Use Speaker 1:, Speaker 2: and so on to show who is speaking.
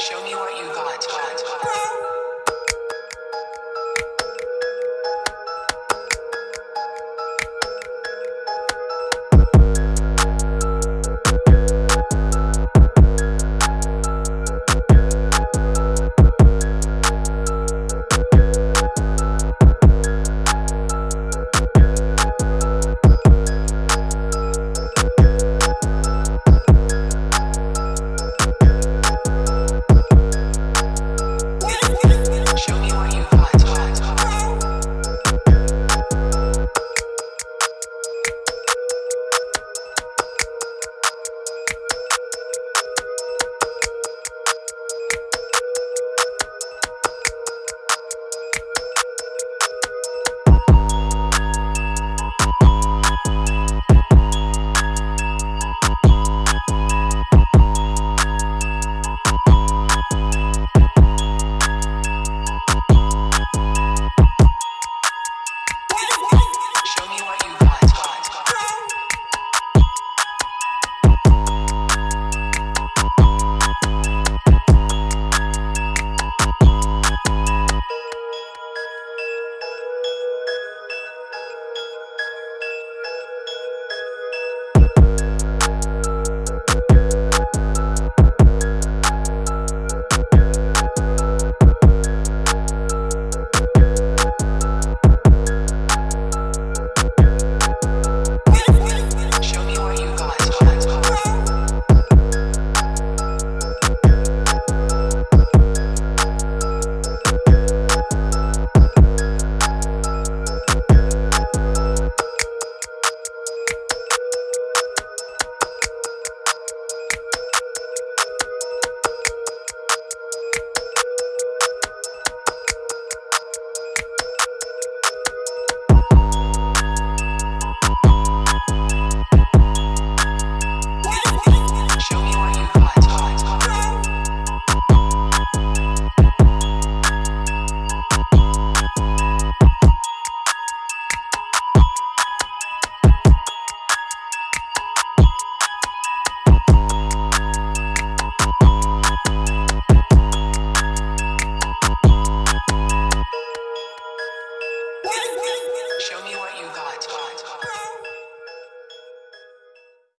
Speaker 1: Show me what you got. Show me what you got.